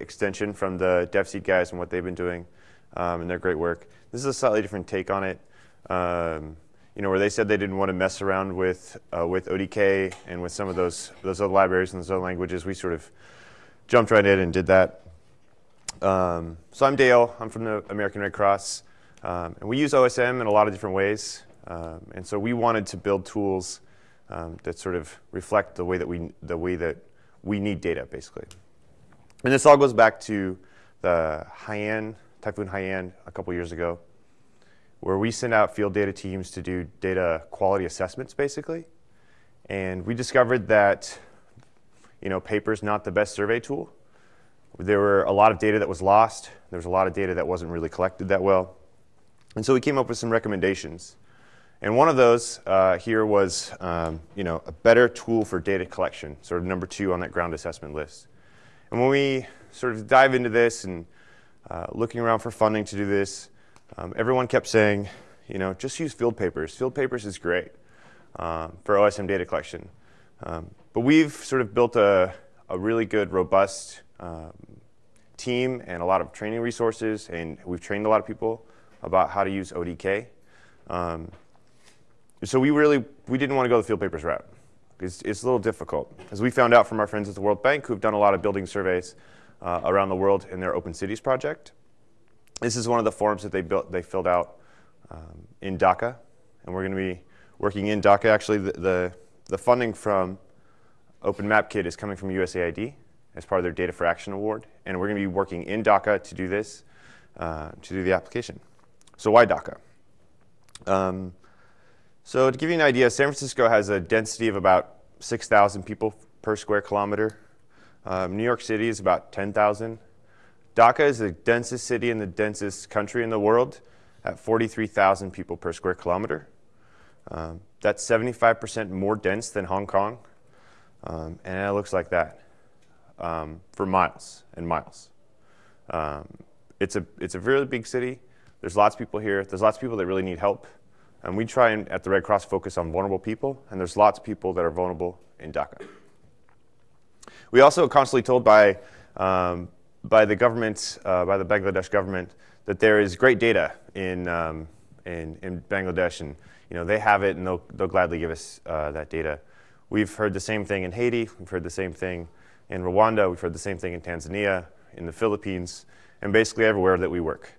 extension from the DevSeed guys and what they've been doing um, and their great work. This is a slightly different take on it. Um, you know, where they said they didn't want to mess around with uh, with ODK and with some of those those other libraries and those other languages, we sort of jumped right in and did that. Um, so I'm Dale. I'm from the American Red Cross, um, and we use OSM in a lot of different ways. Um, and so we wanted to build tools um, that sort of reflect the way that we the way that we need data, basically. And this all goes back to the Haiyan, Typhoon Haiyan a couple years ago, where we send out field data teams to do data quality assessments, basically. And we discovered that, you know, paper's not the best survey tool. There were a lot of data that was lost. There was a lot of data that wasn't really collected that well. And so we came up with some recommendations. And one of those uh, here was, um, you know, a better tool for data collection, sort of number two on that ground assessment list. And when we sort of dive into this and uh, looking around for funding to do this, um, everyone kept saying, you know, just use field papers. Field papers is great um, for OSM data collection. Um, but we've sort of built a, a really good, robust um, team and a lot of training resources, and we've trained a lot of people about how to use ODK. Um, so we really we didn't want to go the field papers route. It's, it's a little difficult. As we found out from our friends at the World Bank who've done a lot of building surveys uh, around the world in their Open Cities project. This is one of the forms that they built they filled out um, in Dhaka. And we're going to be working in Dhaka. Actually, the, the, the funding from Open Map Kit is coming from USAID as part of their Data for Action Award. And we're going to be working in Dhaka to do this, uh, to do the application. So why Dhaka? Um, so to give you an idea, San Francisco has a density of about 6,000 people per square kilometer. Um, New York City is about 10,000. Dhaka is the densest city in the densest country in the world at 43,000 people per square kilometer. Um, that's 75% more dense than Hong Kong. Um, and it looks like that um, for miles and miles. Um, it's, a, it's a really big city. There's lots of people here. There's lots of people that really need help. And we try and, at the Red Cross, focus on vulnerable people, and there's lots of people that are vulnerable in Dhaka. We also are constantly told by, um, by the government, uh, by the Bangladesh government, that there is great data in, um, in, in, Bangladesh, and you know, they have it, and they'll, they'll gladly give us uh, that data. We've heard the same thing in Haiti, we've heard the same thing in Rwanda, we've heard the same thing in Tanzania, in the Philippines, and basically everywhere that we work.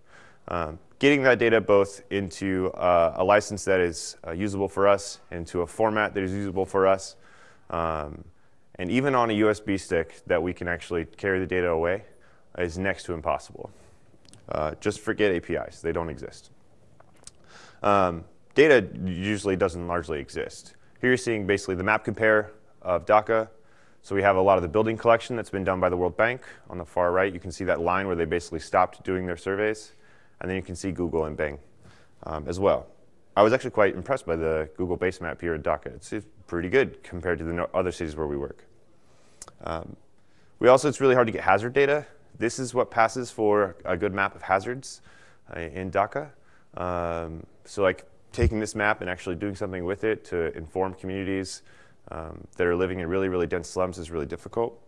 Um, getting that data both into uh, a license that is uh, usable for us, into a format that is usable for us, um, and even on a USB stick that we can actually carry the data away is next to impossible. Uh, just forget APIs, they don't exist. Um, data usually doesn't largely exist. Here you're seeing basically the map compare of Dhaka. So we have a lot of the building collection that's been done by the World Bank. On the far right, you can see that line where they basically stopped doing their surveys. And then you can see Google and Bing um, as well. I was actually quite impressed by the Google base map here at Dhaka. It's, pretty good compared to the other cities where we work. Um, we also, it's really hard to get hazard data. This is what passes for a good map of hazards uh, in Dhaka. Um, so like taking this map and actually doing something with it to inform communities um, that are living in really, really dense slums is really difficult.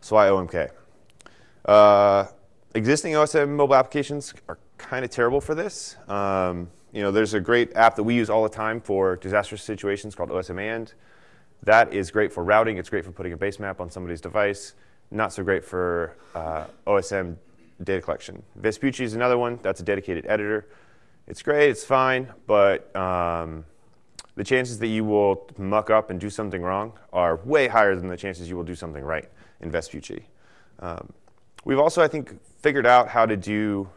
So why OMK? Uh, existing OSM mobile applications are kind of terrible for this. Um, you know, there's a great app that we use all the time for disastrous situations called OsmAnd. That is great for routing. It's great for putting a base map on somebody's device. Not so great for uh, OSM data collection. Vespucci is another one. That's a dedicated editor. It's great. It's fine. But um, the chances that you will muck up and do something wrong are way higher than the chances you will do something right in Vespucci. Um, we've also, I think, figured out how to do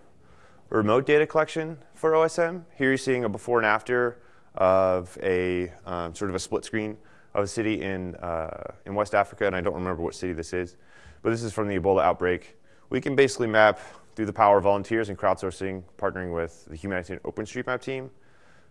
remote data collection for OSM. Here you're seeing a before and after of a um, sort of a split screen of a city in, uh, in West Africa, and I don't remember what city this is, but this is from the Ebola outbreak. We can basically map through the power of volunteers and crowdsourcing, partnering with the Humanitarian OpenStreetMap team.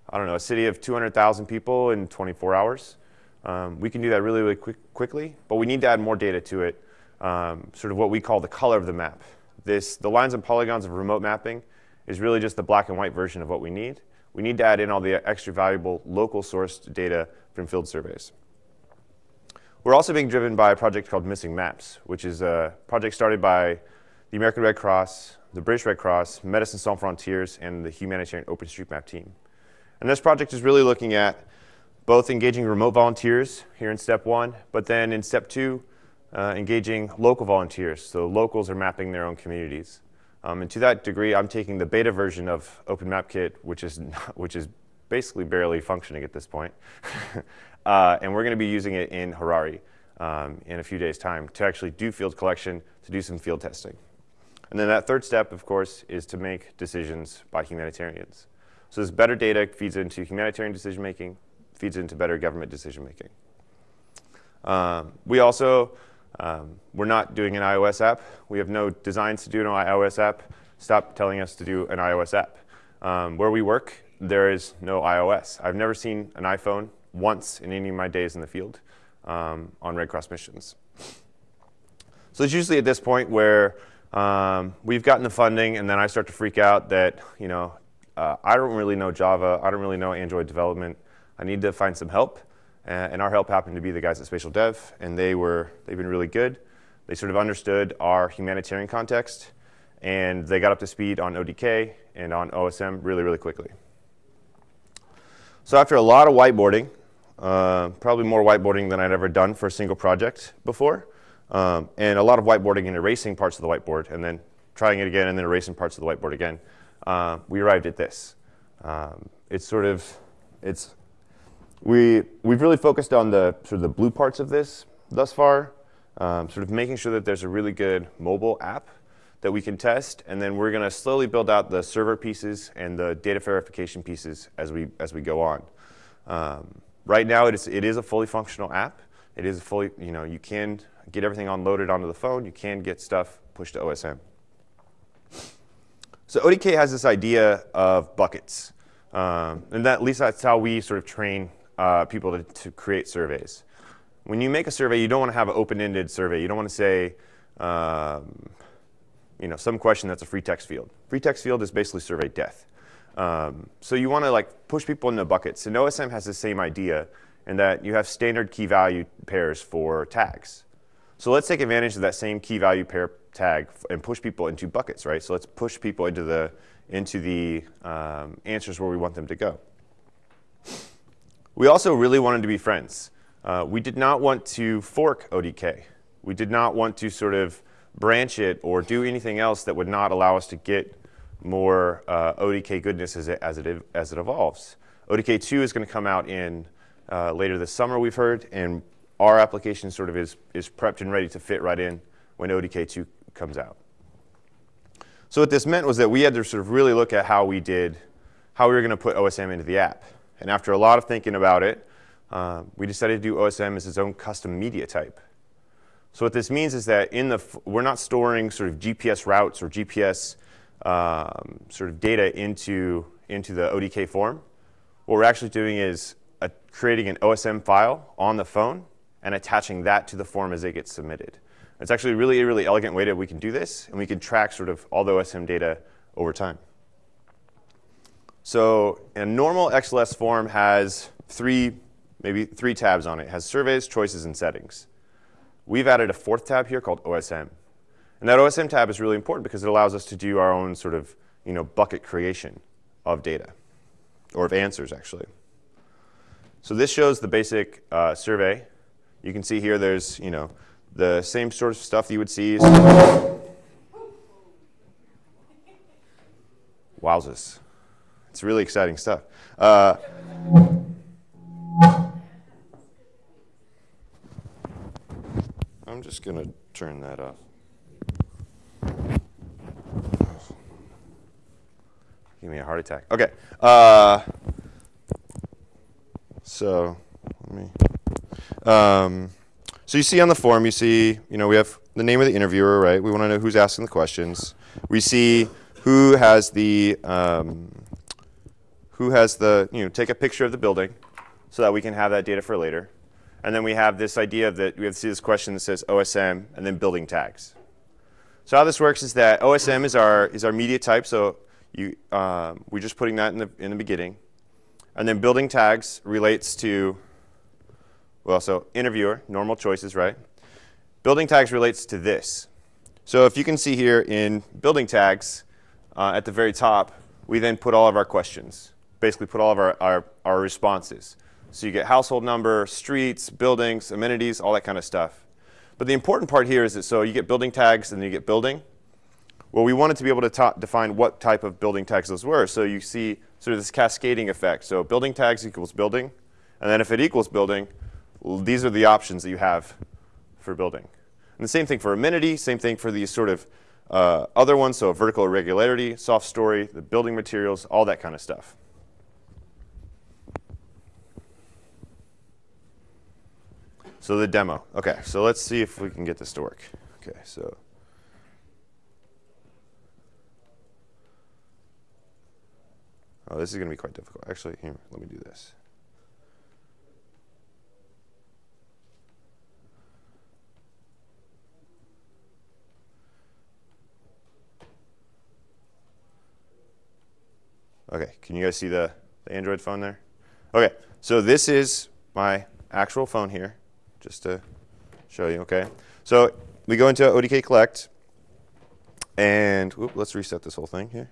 I don't know, a city of 200,000 people in 24 hours. Um, we can do that really, really quick, quickly, but we need to add more data to it, um, sort of what we call the color of the map. This, the lines and polygons of remote mapping is really just the black and white version of what we need. We need to add in all the extra valuable local sourced data from field surveys. we're also being driven by a project called Missing Maps, which is a project started by the American Red Cross, the British Red Cross, Médecins Sans Frontières, and the humanitarian OpenStreetMap team. And this project is really looking at both engaging remote volunteers here in step one, but then in step two, uh, engaging local volunteers. So locals are mapping their own communities. Um, and to that degree, I'm taking the beta version of OpenMapKit, which is, which is basically barely functioning at this point. uh, and we're going to be using it in Harare um, in a few days' time to actually do field collection, to do some field testing. And then that third step, of course, is to make decisions by humanitarians. So this better data feeds into humanitarian decision making, feeds into better government decision making. Um, we also, um, we're not doing an iOS app. We have no designs to do an iOS app. Stop telling us to do an iOS app. Um, where we work, there is no iOS. I've never seen an iPhone once in any of my days in the field um, on Red Cross missions. So it's usually at this point where um, we've gotten the funding, and then I start to freak out that, you know, uh, I don't really know Java. I don't really know Android development. I need to find some help. And our help happened to be the guys at Spatial Dev, and they were, they've been really good. They sort of understood our humanitarian context, and they got up to speed on ODK and on OSM really, really quickly. So after a lot of whiteboarding, uh, probably more whiteboarding than I'd ever done for a single project before, um, and a lot of whiteboarding and erasing parts of the whiteboard, and then trying it again, and then erasing parts of the whiteboard again. Uh, we arrived at this. Um, it's sort of, it's, we, we've really focused on the sort of the blue parts of this thus far, um, sort of making sure that there's a really good mobile app that we can test, and then we're going to slowly build out the server pieces and the data verification pieces as we as we go on. Um, right now, it is it is a fully functional app. It is fully you know you can get everything unloaded onto the phone. You can get stuff pushed to OSM. So ODK has this idea of buckets, um, and that, at least that's how we sort of train uh, people to, to, create surveys. When you make a survey, you don't want to have an open-ended survey. You don't want to say, um, you know, some question that's a free text field. Free text field is basically survey death. Um, so you want to like push people into buckets. And OSM has the same idea in that you have standard key value pairs for tags. So let's take advantage of that same key value pair tag and push people into buckets, right? So let's push people into the, into the um, answers where we want them to go. We also really wanted to be friends. Uh, we did not want to fork ODK. We did not want to sort of branch it or do anything else that would not allow us to get more uh, ODK goodness as it, as it, as it evolves. ODK 2 is going to come out in uh, later this summer, we've heard, and our application sort of is, is prepped and ready to fit right in when ODK 2 comes out. So what this meant was that we had to sort of really look at how we did, how we were going to put OSM into the app. And after a lot of thinking about it, uh, we decided to do OSM as its own custom media type. So what this means is that in the we're not storing sort of GPS routes or GPS um, sort of data into into the ODK form. What we're actually doing is a, creating an OSM file on the phone and attaching that to the form as it gets submitted. It's actually a really, really elegant way that we can do this, and we can track sort of all the OSM data over time. So a normal XLS form has three, maybe three tabs on it. It has surveys, choices, and settings. We've added a fourth tab here called OSM. And that OSM tab is really important because it allows us to do our own sort of you know, bucket creation of data, or of answers, actually. So this shows the basic uh, survey. You can see here there's you know, the same sort of stuff you would see. Wowzers. It's really exciting stuff. Uh, I'm just going to turn that off. Give me a heart attack. Okay. Uh, so, let me. Um, so you see on the form, you see, you know, we have the name of the interviewer, right? We want to know who's asking the questions. We see who has the, um, who has the, you know, take a picture of the building so that we can have that data for later. And then we have this idea that we have to see this question that says OSM and then building tags. So how this works is that OSM is our, is our media type. So you, um, we're just putting that in the, in the beginning. And then building tags relates to well, so interviewer, normal choices, right? Building tags relates to this. So if you can see here in building tags, uh, at the very top, we then put all of our questions, basically put all of our, our, our responses. So you get household number, streets, buildings, amenities, all that kind of stuff. But the important part here is that so you get building tags and then you get building. Well, we wanted to be able to define what type of building tags those were. So you see sort of this cascading effect. So building tags equals building. And then if it equals building, well, these are the options that you have for building. And the same thing for amenity, same thing for these sort of uh, other ones, so vertical irregularity, soft story, the building materials, all that kind of stuff. So the demo. Okay, so let's see if we can get this to work. Okay, so. Oh, this is going to be quite difficult. Actually, here, let me do this. Okay, can you guys see the, the Android phone there? Okay, so this is my actual phone here, just to show you, okay? So we go into ODK Collect, and whoop, let's reset this whole thing here.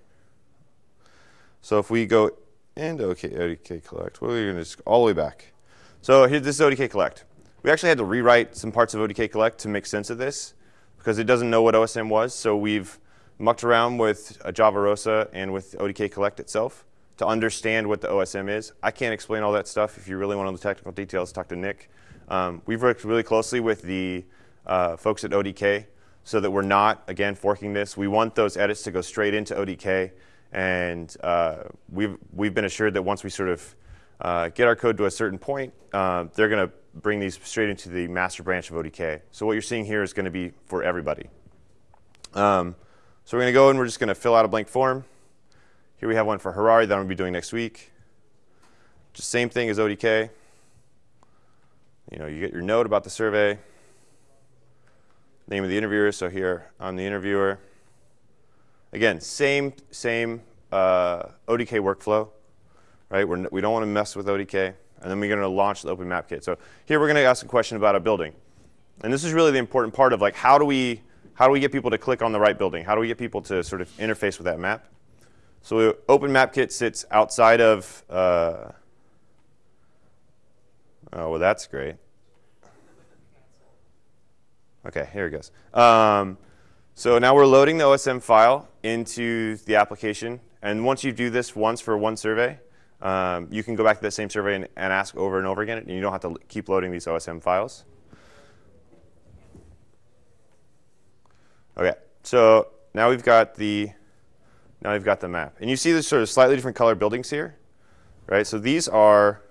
So if we go into OK, ODK Collect, we're going to just all the way back. So here, this is ODK Collect. We actually had to rewrite some parts of ODK Collect to make sense of this because it doesn't know what OSM was. So we've mucked around with uh, Java Rosa and with ODK Collect itself to understand what the OSM is. I can't explain all that stuff. If you really want all the technical details, talk to Nick. Um, we've worked really closely with the uh, folks at ODK so that we're not, again, forking this. We want those edits to go straight into ODK. And uh, we've, we've been assured that once we sort of uh, get our code to a certain point, uh, they're going to bring these straight into the master branch of ODK. So what you're seeing here is going to be for everybody. Um, so we're going to go and we're just going to fill out a blank form. Here we have one for Harare that I'm going to be doing next week. Just same thing as ODK. You know, you get your note about the survey, name of the interviewer. So here I'm the interviewer. Again, same same uh, ODK workflow, right? We're, we don't want to mess with ODK. And then we're going to launch the Open Map Kit. So here we're going to ask a question about a building. And this is really the important part of like how do we how do we get people to click on the right building? How do we get people to sort of interface with that map? So OpenMapKit sits outside of, uh, oh, well, that's great. OK, here it goes. Um, so now we're loading the OSM file into the application. And once you do this once for one survey, um, you can go back to that same survey and, and ask over and over again, and you don't have to keep loading these OSM files. Okay, so now we've got the now we've got the map. And you see the sort of slightly different color buildings here, right? So these are,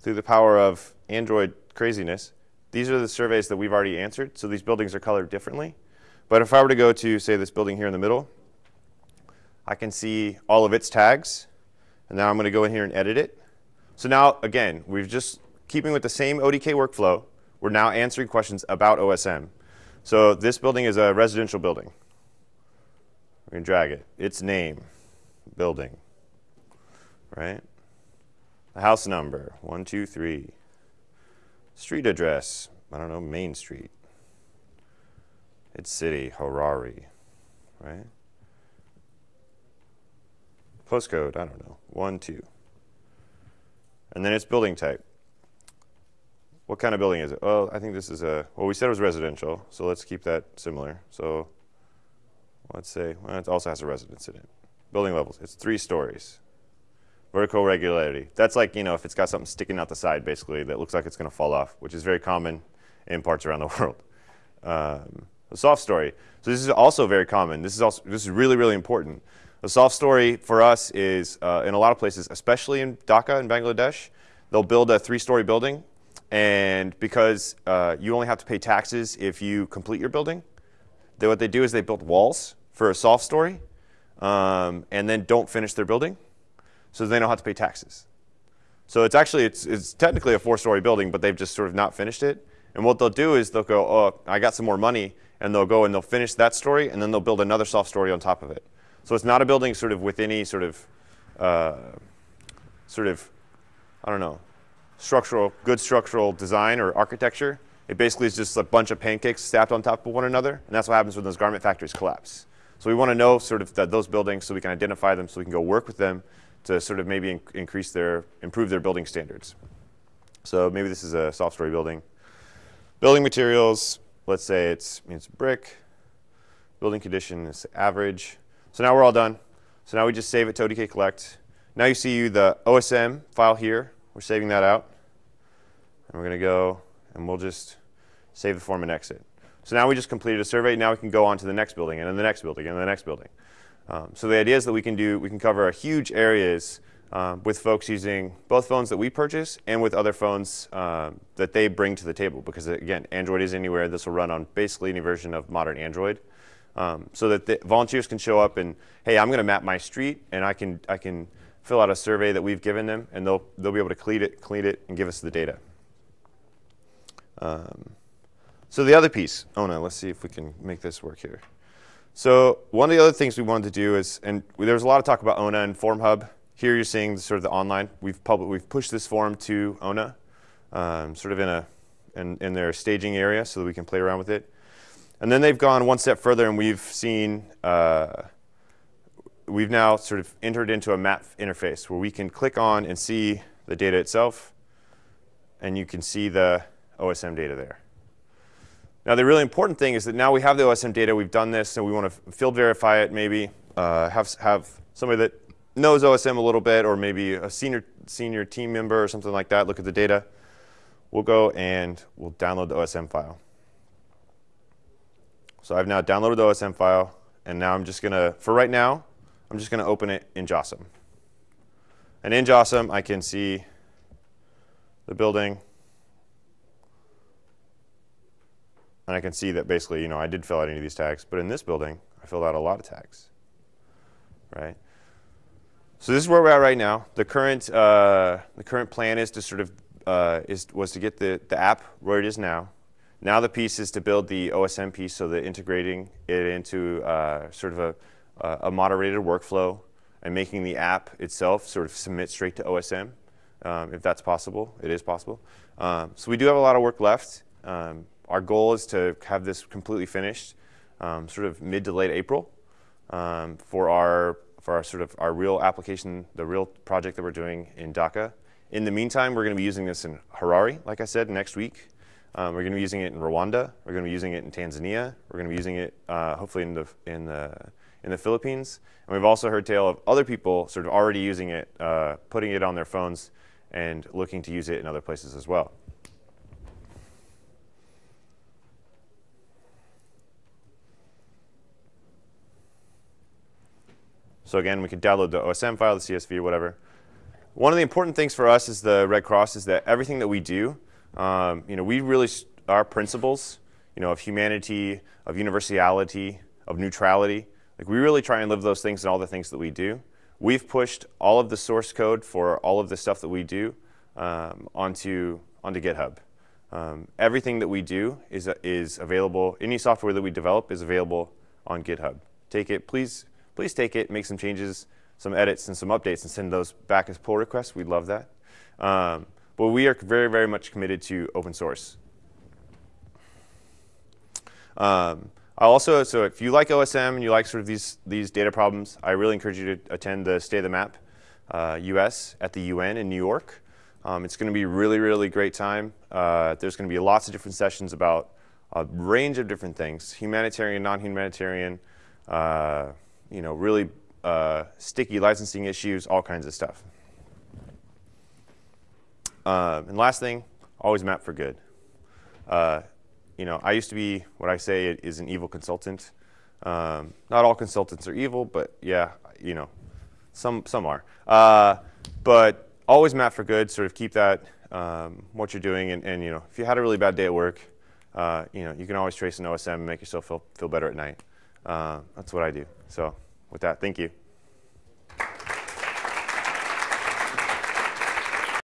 through the power of Android craziness, these are the surveys that we've already answered. So these buildings are colored differently. But if I were to go to, say, this building here in the middle, I can see all of its tags. And now I'm going to go in here and edit it. So now, again, we've just, keeping with the same ODK workflow, we're now answering questions about OSM. So this building is a residential building. We're going to drag it. Its name, building, right? The house number, 123. Street address, I don't know, Main Street. Its city, Harare, right? Postcode, I don't know, 1, 2. And then its building type. What kind of building is it? Well, I think this is a, well, we said it was residential, so let's keep that similar. So let's say, well, it also has a residence in it. Building levels, it's three stories. Vertical regularity, that's like, you know, if it's got something sticking out the side, basically, that looks like it's going to fall off, which is very common in parts around the world. Um, a soft story. So this is also very common. This is also this is really really important. A soft story for us is uh, in a lot of places, especially in Dhaka in Bangladesh, they'll build a three-story building and because uh, you only have to pay taxes if you complete your building, they, what they do is they build walls for a soft story um, and then don't finish their building. So they don't have to pay taxes. So it's actually, it's, it's technically a four-story building, but they've just sort of not finished it. And what they'll do is they'll go, oh, I got some more money, and they'll go and they'll finish that story, and then they'll build another soft story on top of it. So it's not a building sort of with any sort of, uh, sort of, I don't know, structural, good structural design or architecture. It basically is just a bunch of pancakes stacked on top of one another, and that's what happens when those garment factories collapse. So we want to know sort of those buildings so we can identify them so we can go work with them to sort of maybe increase their, improve their building standards. So maybe this is a soft story building. Building materials, let's say it's, it's brick. Building condition is average. So now we're all done. So now we just save it to ODK collect. Now you see the OSM file here. We're saving that out. And we're going to go and we'll just save the form and exit. So now we just completed a survey. Now we can go on to the next building and then the next building and the next building. Um, so the idea is that we can do, we can cover huge areas um, with folks using both phones that we purchase and with other phones um, that they bring to the table. Because again, Android is anywhere. This will run on basically any version of modern Android. Um, so that the volunteers can show up and, hey, I'm going to map my street, and I can, I can fill out a survey that we've given them, and they'll, they'll be able to clean it, clean it, and give us the data. Um, so the other piece, oh no, let's see if we can make this work here. So one of the other things we wanted to do is, and there was a lot of talk about ONA and Form Hub. Here you're seeing sort of the online. We've public, we've pushed this form to ONA, um, sort of in a in, in their staging area, so that we can play around with it. And then they've gone one step further, and we've seen uh, we've now sort of entered into a map interface where we can click on and see the data itself, and you can see the OSM data there. Now, the really important thing is that now we have the OSM data, we've done this, and we want to field verify it, maybe uh, have, have somebody that knows OSM a little bit, or maybe a senior, senior team member or something like that, look at the data. We'll go and we'll download the OSM file. So I've now downloaded the OSM file, and now I'm just going to, for right now, I'm just going to open it in JOSM. And in JOSM, I can see the building, And I can see that basically, you know, I did fill out any of these tags, but in this building, I filled out a lot of tags, right? So this is where we're at right now. The current, uh, the current plan is to sort of, uh, is, was to get the, the app where it is now. Now the piece is to build the OSM piece, so that integrating it into uh, sort of a, a moderated workflow and making the app itself sort of submit straight to OSM, um, if that's possible. It is possible. Um, so we do have a lot of work left. Um, our goal is to have this completely finished um, sort of mid to late April um, for our for our sort of our real application, the real project that we're doing in Dhaka. In the meantime, we're going to be using this in Harare, like I said, next week. Um, we're going to be using it in Rwanda. We're going to be using it in Tanzania. We're going to be using it uh, hopefully in the in the in the Philippines. And we've also heard tale of other people sort of already using it, uh, putting it on their phones, and looking to use it in other places as well. So again, we can download the OSM file, the CSV, whatever. One of the important things for us as the Red Cross is that everything that we do, um, you know, we really, our principles, you know, of humanity, of universality, of neutrality, like we really try and live those things in all the things that we do. We've pushed all of the source code for all of the stuff that we do um, onto, onto GitHub. Um, everything that we do is, is available, any software that we develop is available on GitHub. Take it, please please take it, make some changes, some edits, and some updates, and send those back as pull requests. We'd love that. Um, but we are very, very much committed to open source. Um, I also, so if you like OSM and you like sort of these, these data problems, I really encourage you to attend the State of the Map uh, US at the UN in New York. Um, it's going to be really, really great time. Uh, there's going to be lots of different sessions about a range of different things, humanitarian, non-humanitarian, uh, you know, really uh, sticky licensing issues, all kinds of stuff. Um, and last thing, always map for good. Uh, you know, I used to be what I say is an evil consultant. Um, not all consultants are evil, but yeah, you know, some some are. Uh, but always map for good. Sort of keep that um, what you're doing, and, and, you know, if you had a really bad day at work, uh, you know, you can always trace an OSM and make yourself feel feel better at night. Uh, that's what I do. So with that, thank you.